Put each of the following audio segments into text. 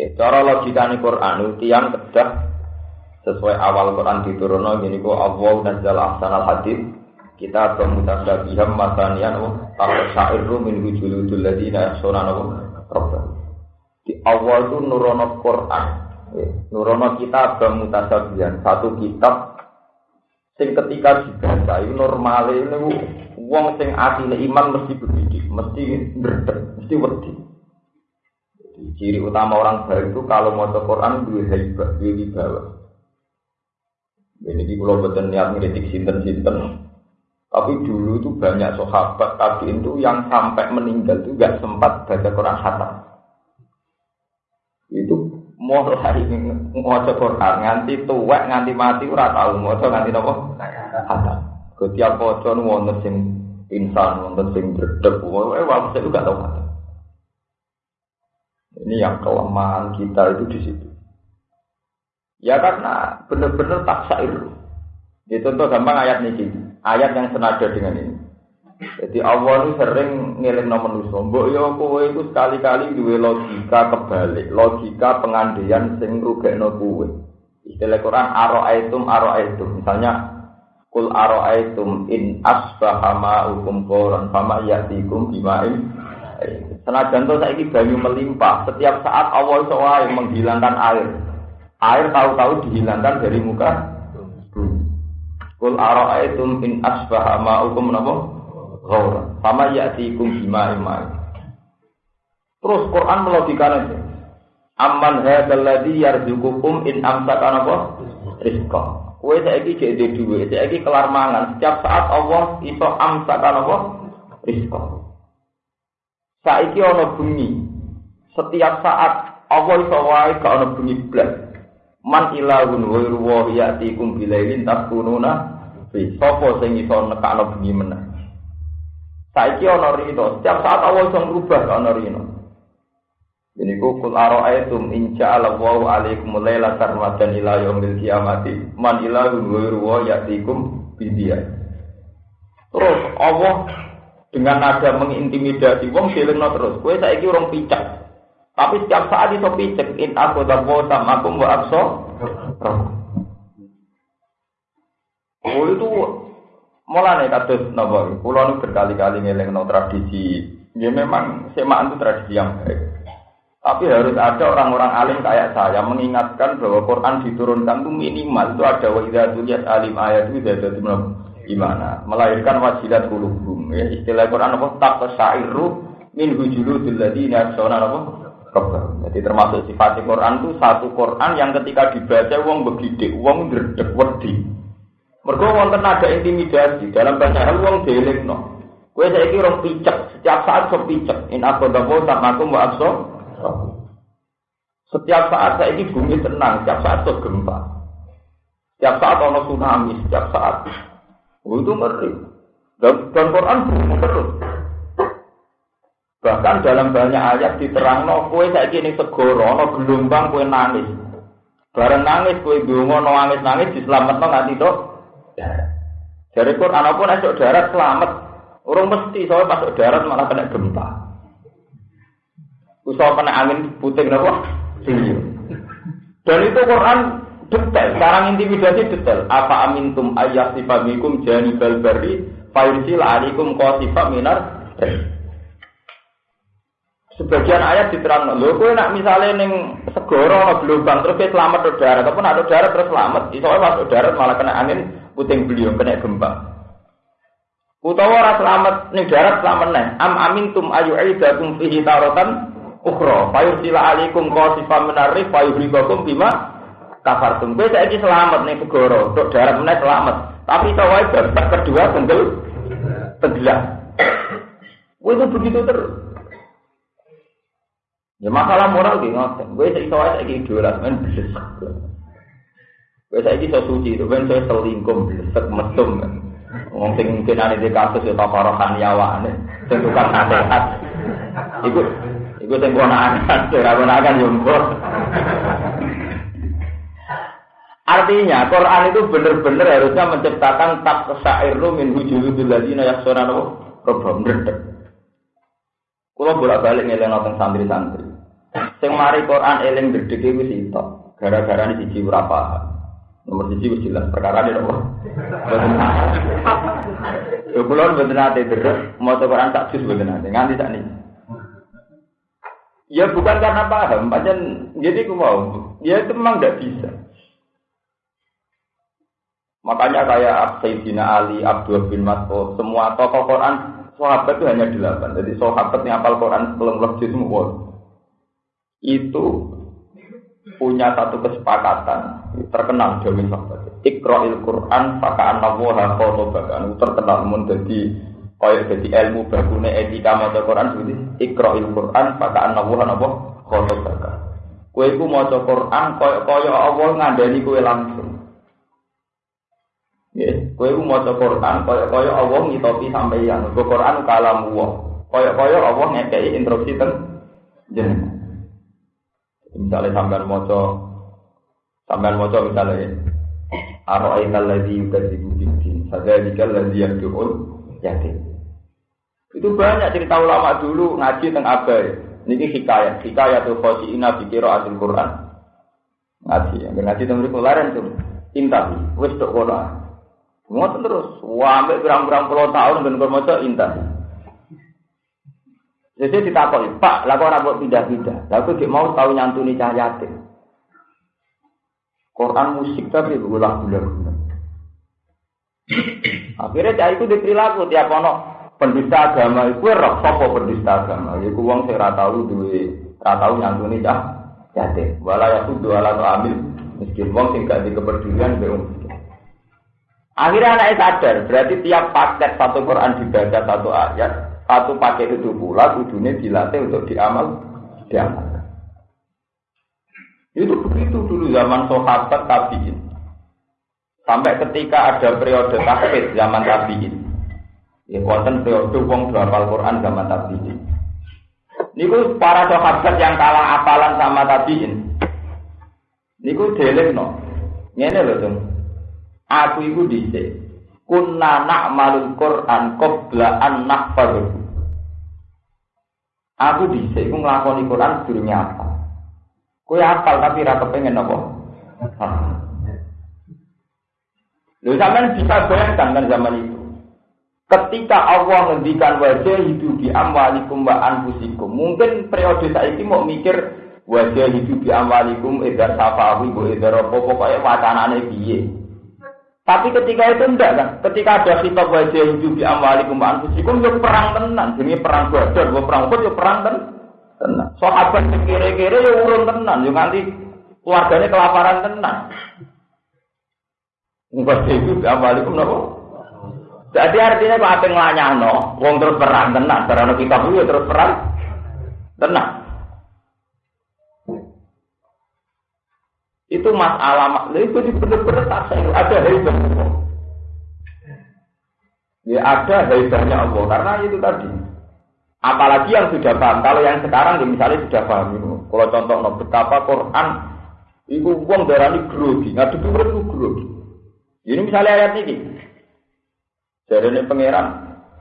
Oke, cara ini Quran itu tiang kedah sesuai awal Quran diturunno gini ku Allah nazzal ahsanal hadis kita bermutasabiham masanian wa tasyairu min wujuludul ladina yakhshawna rabbah. Di awal itu nurono Quran. Nurono kita bermutasabihan satu kitab sing ketika dibaca itu normal ini wong sing asine iman mesti begitu mesti berdek mesti wedi ciri utama orang baik itu kalau mau Quran dua hebat dua wibawa. Ini di pulau betul niat ngeritik sinten sinten tapi dulu itu banyak sahabat tadi itu yang sampai meninggal itu gak sempat baca Quran khatam. Itu hari mau Quran nganti tua nganti mati ora tahu mau nganti apa khatam. Setiap pocong wonten sing insan wonten sing eh waktu itu gak tahu khatam ini yang kelemahan kita itu di situ. Ya karena benar-benar tak syair. Itu contoh gampang ayat ini. Ayat yang senada dengan ini. Jadi Allah itu sering ngirim nomor nusa. Mbok yo kowe itu sekali-kali duwe logika kebalik, logika pengandaian sing rugekno kowe. Istilah Quran aro'aitum aro'aitum. Misalnya kul aro'aitum in asbaha ma'ukum qoran fama yatikum bima'in Senajan to saiki banyu melimpah, setiap saat Allah iso menghilangkan air. Air tahu-tahu dihilangkan dari muka bumi. Kul ara'aitum in asbaha ma'ukum napa? Ghawra. Sama ya'tikum imai. Terus Quran melogikakan itu. Amman hadzal ladzi yarzuqukum in amsaka napa? Rizqa. Kowe saiki jek duwe, saiki kelar mangan. Setiap saat Allah iso amsaka napa? Rizqa. Saiki ana bumi. Setiap saat Allah iso wae gak ana bumi blas. Man ilahun wa ruwa yatikum bilailin takununa fi sapa sing iso nekakno bumi meneh. Saiki ana rino, setiap saat Allah iso ngrubah gak ana rino. Ini kukul aro'aitum inca ala waw alaikum layla sarmatan ila yaumil kiamati man ilahun wa ruwa yatikum bidiya. Terus Allah dengan nada mengintimidasi wong silingno terus. Kowe saiki urung picek. Tapi setiap saat itu picek. In aku dapo sama aku mbok akso Oh itu mulane kados napa? Kula nu berkali-kali ngelingno tradisi. Ya memang semaan itu tradisi yang baik. Tapi harus ada orang-orang alim kayak saya mengingatkan bahwa Quran diturunkan itu minimal. Itu ada wa idza alim ayat itu ada gimana? Melahirkan wajilat kulubum ya istilah Quran apa? Tak syairu min hujuludil ladina sona apa? Jadi termasuk sifat Quran itu satu Quran yang ketika dibaca wong begitu wong dredeg wedi. Mergo wonten ada intimidasi dalam banyak hal no kowe saiki rong picek setiap saat so picek. In aku dapo aku wa akso setiap saat saya ini bumi tenang setiap saat so gempa. Setiap saat ono tsunami setiap saat Oh, itu ngeri. Dan, dan Quran terus. Bahkan dalam banyak ayat diterang no kue saya kini segoro no gelombang kue nangis. Bareng nangis kue dungo no nangis nangis diselamat no nganti dok. Dari Quran apa pun esok darat selamat. Orang mesti soalnya masuk darat malah kena gempa. Usah kena angin puting nopo. Dan itu Quran detail. Sekarang intimidasi detail. Apa amintum ayat sifamikum jani balbari fayursil alikum qasifa minar Sebagian ayat diterang, lho kowe nak misalnya ning segoro ana gelombang terus selamat ke darat, ataupun ada darat terus selamat. Iso masuk darat malah kena angin puting beliung kena gempa. Utawa ora selamat ning darat selamat neh. Am amintum ayu aidakum fihi taratan ukhra. Fayursila alikum qasifa minar rih fayuhribakum bima kafar tum. Kowe saiki selamat nih segoro, untuk darat meneh selamat. Tapi tawai babak kedua tenggel tenggelam. Kowe itu begitu terus. Ya masalah moral di ngoten. Kowe saiki tawai saiki idola men blesek. Kowe saiki iso suci, itu ben saya selingkuh blesek mesum. Wong sing mungkin ada di kasus ya takarahan yawane, sing tukang nasihat. Iku iku sing kono akan, ora kono akan yo Artinya Quran itu benar-benar harusnya menciptakan tak sairu min hujuludul ladina yaksona robam redek. Kalau bolak balik ngeleng nonton santri-santri. Sing mari Quran eling gedhe iku sitok. Gara-gara ini siji ora. Nomor siji wis jelas perkara ini apa? Boten. Yo kula boten nate deres maca Quran tak jus boten nate nganti sak niki. Ya bukan karena paham, pancen jadi aku mau. Ya itu memang tidak bisa. Makanya kayak Sayyidina Ali, Abdul bin Mas'ud, semua tokoh Quran sahabat itu hanya delapan. Jadi sahabat yang hafal Quran sebelum lebih semua itu punya satu kesepakatan terkenal Dewi sahabat. Iqra'il Quran pakai nawaha khotobakan terkenal menjadi kaya jadi ilmu bagune etika maca Quran seperti Iqra'il Quran pakai nawaha napa khotobakan. Kue iku maca Quran kaya kaya Allah ngandani kue langsung. Ya, kue iku maca Quran kaya kaya Allah ngitopi sampeyan. Quran kalam Allah. Kaya kaya Allah ngekei instruksi teng jenengan. Misalnya sampean moco, sampean moco misalnya Aro'aita alladhi yukadzibu bidin Sadhalika alladhi yaddu'ul yatim Itu banyak cerita ulama dulu ngaji teng abai Ini hikayat, hikayat tuh khosi'ina bikira asil Quran Ngaji, yang ngaji teng mriku laren tuh Intahi, wis tok kono Ngoten terus, wah ambek berang-berang puluh tahun ben maca intahi jadi ditakoni, Pak, lalu orang buat pindah-pindah. Lalu dia mau tahu nyantuni cahaya Quran musik tapi berulang ulang Akhirnya cah itu diperilaku tiap ono pendista agama itu roh sopo pendista agama. Iku wong sing ora tau duwe ora tau nyantuni cah yatim. Wala ya kudu ala amil miskin wong sing gak dikepedulian be Akhirnya anaknya sadar, berarti tiap paket satu Quran dibaca satu ayat, satu pakai itu pula kudunya dilatih untuk diamal, diamal. Itu begitu dulu zaman sahabat tabiin. Sampai ketika ada periode tahfidz zaman tabiin. Ya konten periode wong hafal Quran zaman tabiin. Niku para sahabat yang kalah apalan sama tabiin. Niku no. Ngene lho, Dong. Aku iku dhisik kunna na'malul Qur'an qabla an nahfadhu Aku bisa iku nglakoni Quran sedurunge apa. Kowe apal tapi ra kepengen apa? Lho sampean bisa bayangkan kan zaman itu. Ketika Allah ngendikan wajah hidup di amwalikum wa anfusikum, mungkin periode saiki mau mikir wajah hidup di amwalikum edar safawi bu edar apa pokoknya wacanane piye. Tapi ketika itu enggak kan, ketika ada kitab wajah hidup di amwalikum anfusikum ya perang tenan, jadi perang badar, ya perang Uhud ya perang tenan. Sahabat kira-kira ya urun tenan, ya nanti keluarganya kelaparan tenan. Wajah hidup di amwalikum napa? Jadi artinya apa ngelanyano, wong terus perang tenan, karena kitab itu ya terus perang tenan. Itu masalah, itu benar-benar tak saya ada hebat. Ya ada hebatnya Allah karena itu tadi. Apalagi yang sudah paham. Kalau yang sekarang ya misalnya sudah paham itu. Kalau contoh no, betapa Quran itu uang ini grogi, ngadu turun itu grogi. Ini misalnya ayat ini. Jadi ini pangeran.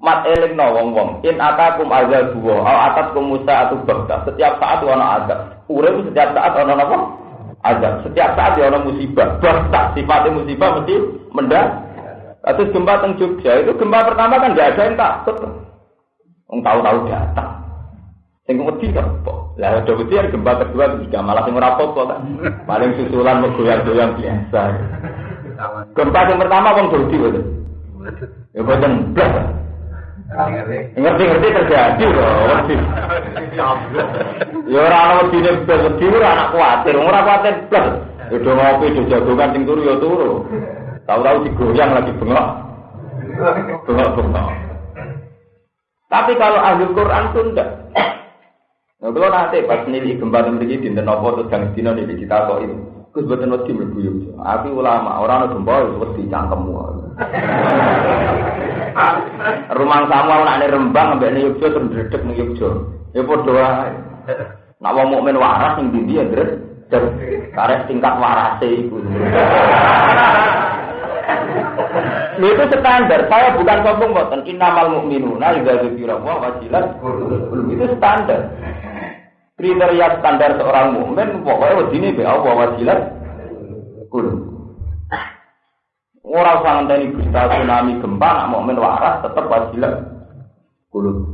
Mat eling no wong wong. In atakum azab buwo. Al atakum musa atau bakta. Setiap saat wana azab. Urip setiap saat wana apa? Azab. Setiap saat dia orang musibah, bahkan sifatnya musibah mesti mendak. Atau gempa teng Jogja itu gempa pertama kan tidak ada yang takut. Yang tahu-tahu datang. Sing wedi kok. Lah ada wedi yang gempa kedua juga malah sing ora kok kan. Paling susulan goyang-goyang biasa. Gempa yang pertama Jogja itu. Ya boten blas. Ngerti-ngerti terjadi loh, ngerti. Ya ora ana wedine blas wedi ora anak kuwatir, ora kuwatir blas. Ya do ngopi do jagongan sing turu ya turu. Tahu-tahu digoyang lagi bengok. Bengok-bengok. Tapi kalau ahli Quran itu enggak. Nah, kalau nanti pas nilai gempa begini di Tenopo atau Gang Dino di kita kok ini, Gus buatan wedi mlebu Aku ulama, orang ada gempa itu wedi cangkemmu. Rumah sama anak Rembang ambek ning Yogyo terus dredeg ning Yogyo. Ya padha wae. Nak wong mukmin waras ning ndi ya dredeg. Karek tingkat warase iku. itu standar. Saya bukan sombong boten. Innamal mu'minuna idza dzikra wa wajilat Itu standar. kriteria standar seorang mukmin pokoknya wedine be Allah wajilat. Orang usah ngenteni berita tsunami gempa nak mukmin waras tetap wajilat kulub.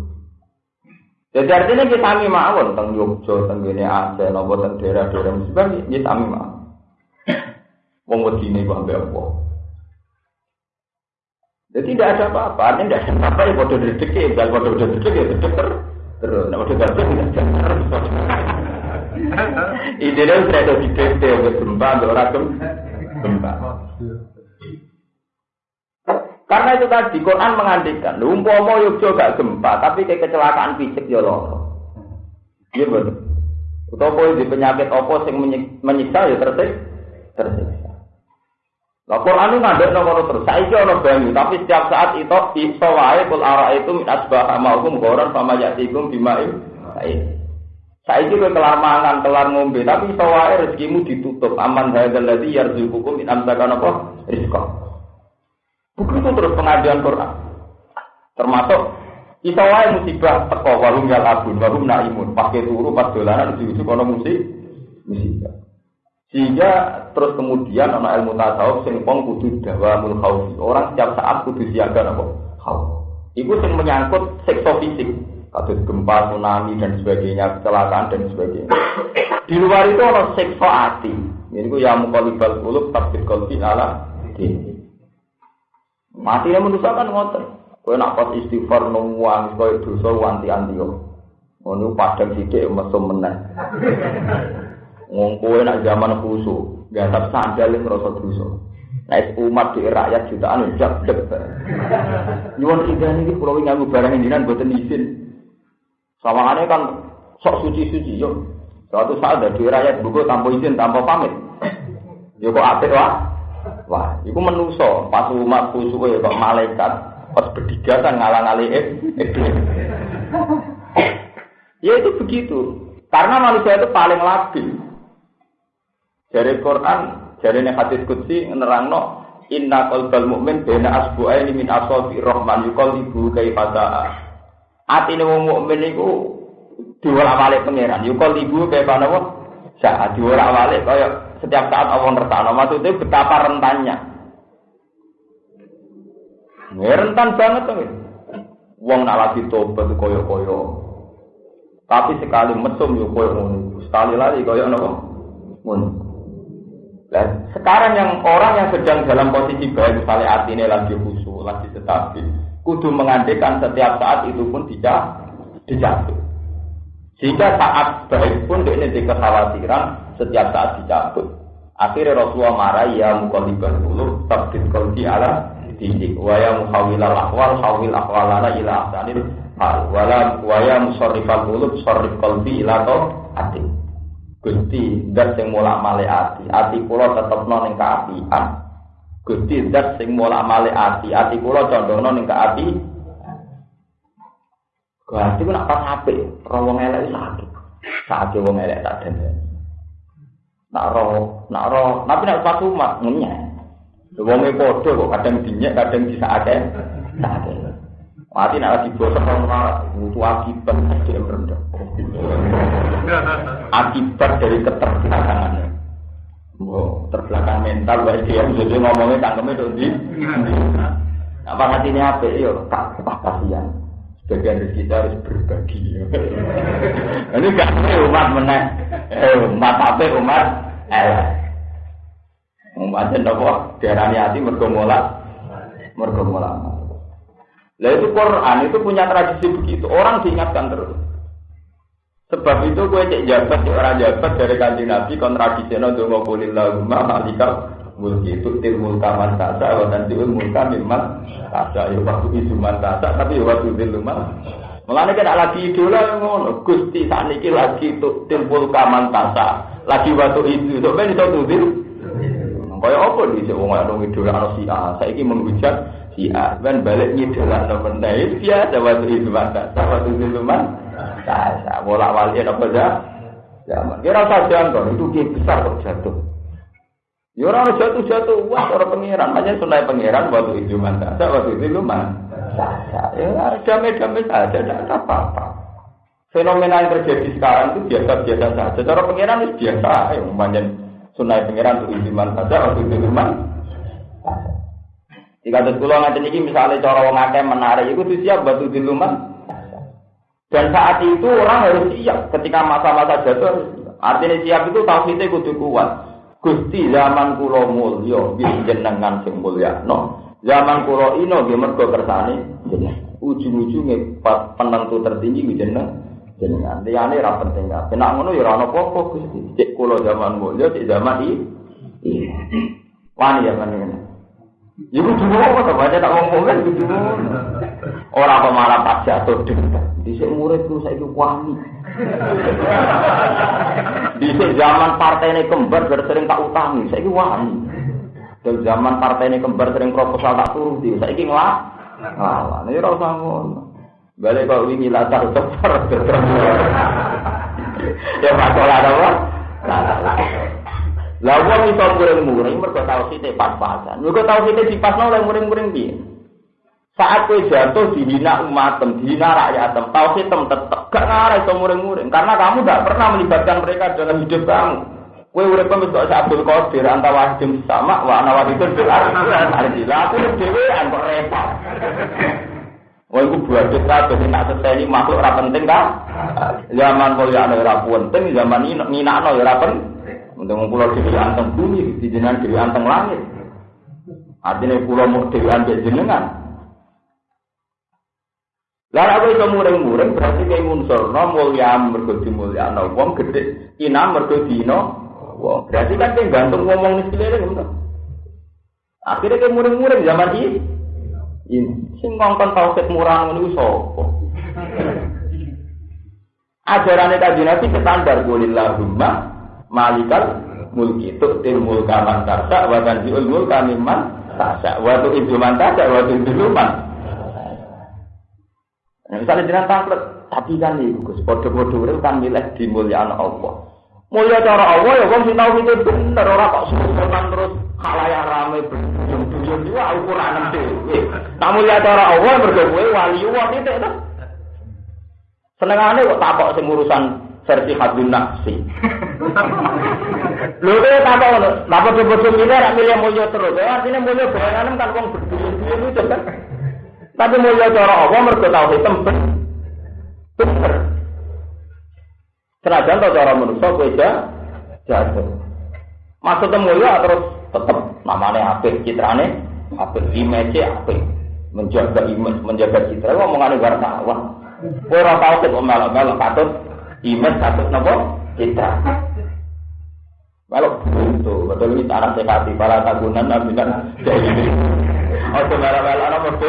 Jadi artinya kita sami mawon tentang Yogyo, tentang gini Aceh, nopo tentang daerah-daerah musibah, kita sami mawon. Wong wedine kok ambek apa? Jadi tidak ada apa-apa, artinya tidak ada apa-apa ya bodoh rezeki, kalau bodoh rezeki ya tetap terus, nah bodoh rezeki tidak ada. Ide dia sudah ada di PT, ada gempa, ada orang gempa. Karena itu tadi Quran mengandikan, umpama Yogyo gak gempa, tapi kayak kecelakaan fisik ya loh. Iya betul. Utawa di penyakit apa sing menyiksa ya tersiksa. Tersiksa. Nah Quran itu ngadek nomor terus. Saya ono banyu, tapi setiap saat itu iso wae kul itu min asbah maukum goran sama yatikum bimaim. Saya juga kelar mangan, kelar ngombe, tapi iso wae rezekimu ditutup. Aman hadzal ladzi yarzuqukum min amsakan apa? Rizqa. Begitu terus pengajian Quran. Termasuk kita wae musibah teko walung ya abun, walung naimun, pakai turu pas dolanan ujug kono musik musibah. Sehingga terus kemudian ana ilmu tasawuf sing wong kudu dawamul khaufi. Orang setiap saat kudu siaga apa? Khauf. Iku sing menyangkut sektor fisik, kasus gempa, tsunami dan sebagainya, kecelakaan dan sebagainya. Di luar itu ada sektor hati. Ini ku ya mukalibal kulub tabit kolbi ala ini. Mati yang manusia kan ngoten. Nak pas istighfar nungguan kowe dosa wanti-anti. Ngono padang sithik mesum meneh. Wong kowe nak zaman khusu, gasap sandal ngrasa dosa. Nek umat di rakyat jutaan jak dek. Nyuwun idan iki kula nganggo barang indinan boten izin. Sawangane kan sok suci-suci yo. Suatu saat dari rakyat buku tanpa izin, tanpa pamit. Yo kok apik. Wah, itu menuso pas umat ya kok malaikat pas bertiga kan ngalang-aling Ya itu begitu. Karena manusia itu paling labil. Dari Quran, dari hadis kutsi nerangno inna qalbal mu'min bena asbu'aini min asabi rahman yuqallibu kaifa Atine wong mukmin iku diwolak-walik pangeran. Yuqallibu kaifa nawa? Saat diwolak-walik setiap saat Allah ngertakno. Maksudnya betapa rentannya. Ini rentan banget tuh. Wong nak lagi tobat koyo-koyo. Tapi sekali mesum yo koyo ngono. Sekali lagi koyo nopo? Ngono. Dan sekarang yang orang yang sedang dalam posisi baik, misalnya ini lagi khusyuk, lagi stabil, kudu mengandekan setiap saat itu pun tidak dijatuh. Sehingga saat baik pun ini kekhawatiran setiap saat dicabut. Akhirnya Rasulullah marah ya mukalibal dulu tabdid kalbi ala didik. Wa ya muhawilal akwal hawil akwalana ila ahsanil hal. Wala wa ya musarrifal qulub sarrif kalbi ila to ati Gusti dat sing mulak male ati. Ati kula tetepno ning kaapian Gusti dat sing mulak male ati. Ati kula condongno ning kaapi Berarti ku nak pas apik, roh wong elek sakit. Sakit wong elek tak den. Nak roh, nak roh, tapi nak pas umat ngunyah. Wong e padha kok kadang dinyek, kadang disakake. Sakake. Mati nak lagi bosan ora butuh akibat dia rendah. Akibat dari keterbelakangan. Wow, terbelakang mental baik dia jadi ngomongnya tangkemnya tuh di. Apa hatinya apa? Yo, tak kasihan. Sebagian dari kita harus berbagi. Ini gak umat meneh. Eh, umat apa umat? Eh. Umat nopo diarani hati mergo mola. Mergo mola. Lah itu Quran itu punya tradisi begitu. Orang diingatkan terus. Sebab itu gue cek jabat, orang jabat dari kanji Nabi kontradisinya dongo kulillahumma malikal mulki itu til mulka man tasa wa mulka mimman tasa ya waktu itu man tasa tapi ya waktu itu man. Mulane kan lagi idola ngono. Gusti sakniki lagi tuh til mulka man tasa lagi waktu itu sok ben iso tudil kaya apa di wong ana idola ana si A. Saiki menghujat si A. Ben balik ngidola no meneh biasa waktu itu man tasa waktu itu man tasa bolak balik apa ya zaman kira saja itu besar kok jatuh Ya orang jatuh-jatuh, wah orang pangeran, hanya sunai pangeran waktu itu mantap, waktu itu lu mantap. Ya damai-damai saja, tidak ada apa-apa. fenomena yang terjadi sekarang itu biasa-biasa saja. Cara pengiran itu biasa, yang manjen sunai pengiran untuk iman saja, untuk iman. Jika ada sekolah nanti ini misalnya cara wong akeh menarik, itu siap batu diluman. Dan saat itu orang harus siap ketika masa-masa jatuh. Artinya siap itu tauhidnya kudu kuat. Gusti zaman kulo mulya jenengan sing mulya. No. Zaman kulo ino nggih mergo kersane jenengan. Ujung-ujunge penentu tertinggi jenengan jenengan. Liyane ra penting kabeh. Nek ngono ya ora ana apa-apa Gusti. Cek kulo zaman mulya, cek zaman iki. Wani ya kan. Iku dulu apa baca tak ngomong kan gitu. Orang apa malah pas jatuh di muridku saya itu wani. Di zaman partai ini kembar sering tak utangi, saya itu wani. Dari zaman partai ini kembar sering proposal tak turuti, saya ini ngelak. Ngalah, ini rasa ngono. Balik kok wingi latar cepat Ya masalah apa? Lah wong iso muring-muring mergo tauhide pas-pasan. Mergo tauhide dipasno oleh muring-muring piye? Saat kowe jatuh dihina umatem, dihina rakyatem, tauhid tem tetep gak ngarah iso muring-muring karena kamu gak pernah melibatkan mereka dalam hidup kamu. Kowe urip kok Abdul Qadir anta wahidum sama wa ana wahidun bil ardi. Lah aku dhewean kok repot. Wah, iku buadet kabeh sing tak seteni makhluk ora penting kan? Zaman kaya ora penting, zaman ini nginakno ya ora penting. Untuk pulau dewi anteng bumi, di jenengan dewi anteng langit. Artinya pulau mau dewi anteng jenengan. Lalu aku itu muring-muring berarti kayak unsur no mulia mergo mulia no wong gede ina mergo dino wong berarti kan kayak gantung ngomong nih sekeliling gitu. Akhirnya kayak muring-muring zaman ini. Ini sing ngongkon tauhid murah ngono sapa? Ajarannya kaji nabi standar golillahumma malikal mulki tu'til mulka man tasya wa tanzi'ul mulka mimman tasya wa tu'idzu man tasya wa tu'idzu man Nah, misalnya dengan tangklet, tapi kan itu Gus, podo-podo itu kan milih di mulia Allah. Mulia cara Allah ya, wong sing tahu itu bener orang kok sultan terus halayak rame berjum-jum juga ukuran dhewe. Nah mulia cara Allah mergo kowe wali itu itu. Senengane kok takok sing urusan versi hadun nafsi. Lho kaya tak ngono, napa bodoh ini ora milih mulya terus. Ya artinya mulya bayangan kan wong berduyun-duyun itu kan. Tapi mulya cara apa mergo tau hitam bener. Senajan to cara manusa kowe jatuh. Maksudnya mulya terus tetep namanya apik, citrane apik, image apik. Menjaga image, menjaga citra, ngomongane wartawan. Ora tau kok melok-melok patut Iman satu nopo kita. Kalau itu betul ini anak sekati para tagunan nabi kan jadi. Oh, sebenarnya malah nopo